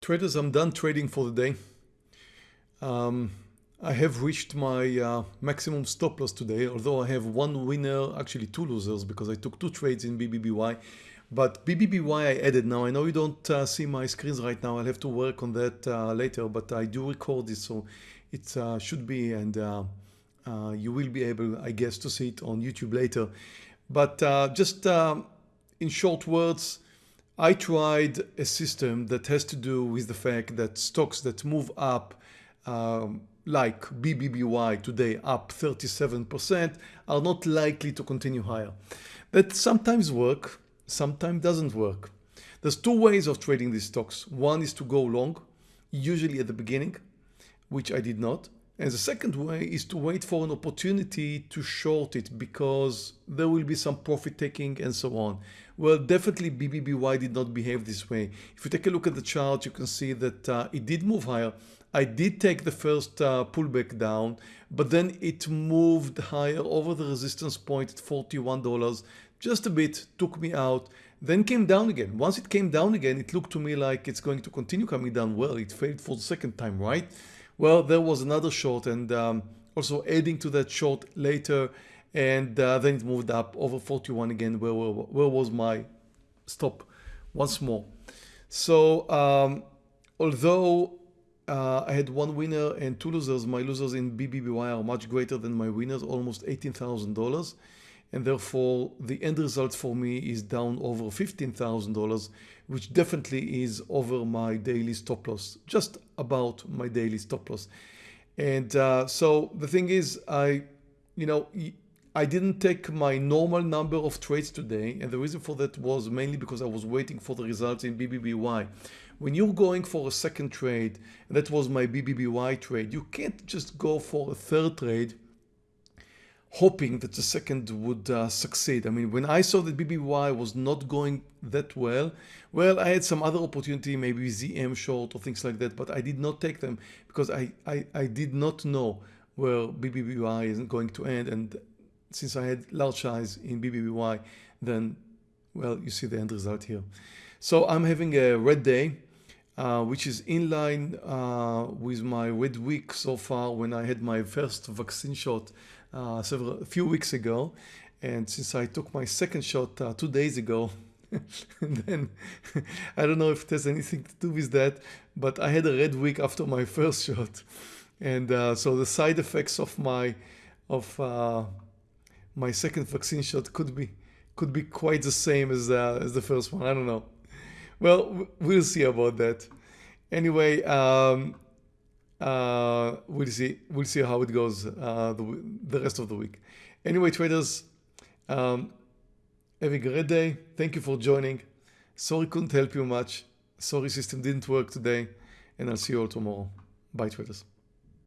Traders, I'm done trading for the day. Um, I have reached my uh, maximum stop loss today, although I have one winner, actually two losers because I took two trades in BBBY. But BBBY I added now. I know you don't uh, see my screens right now. I'll have to work on that uh, later, but I do record this, so it uh, should be, and uh, uh, you will be able, I guess, to see it on YouTube later. But just um, in short words, I tried a system that has to do with the fact that stocks that move up um, like BBBY today up 37% are not likely to continue higher. That sometimes work, sometimes doesn't work. There's two ways of trading these stocks. One is to go long, usually at the beginning, which I did not. And the second way is to wait for an opportunity to short it because there will be some profit taking and so on. Well, definitely BBBY did not behave this way. If you take a look at the chart, you can see that uh, it did move higher. I did take the first uh, pullback down, but then it moved higher over the resistance point at $41, just a bit, took me out, then came down again. Once it came down again, it looked to me like it's going to continue coming down. Well, it failed for the second time, right? Well, there was another short and um, also adding to that short later and uh, then it moved up over 41 again where, where, where was my stop once more. So um, although uh, I had one winner and two losers, my losers in BBBY are much greater than my winners, almost $18,000 and therefore the end result for me is down over $15,000 which definitely is over my daily stop loss just about my daily stop loss and uh, so the thing is I you know I didn't take my normal number of trades today and the reason for that was mainly because I was waiting for the results in BBBY when you're going for a second trade and that was my BBBY trade you can't just go for a third trade hoping that the second would uh, succeed. I mean, when I saw that BBY was not going that well, well, I had some other opportunity, maybe ZM short or things like that, but I did not take them because I, I, I did not know where BBBY is going to end. And since I had large size in BBBY, then, well, you see the end result here. So I'm having a red day. Uh, which is in line uh, with my red week so far when I had my first vaccine shot uh, several, a few weeks ago. And since I took my second shot uh, two days ago, then I don't know if it has anything to do with that, but I had a red week after my first shot. And uh, so the side effects of my of uh, my second vaccine shot could be could be quite the same as uh, as the first one. I don't know. Well, we'll see about that. Anyway, um, uh, we'll see. We'll see how it goes uh, the, the rest of the week. Anyway, traders, um, have a great day. Thank you for joining. Sorry couldn't help you much. Sorry system didn't work today. And I'll see you all tomorrow. Bye, traders.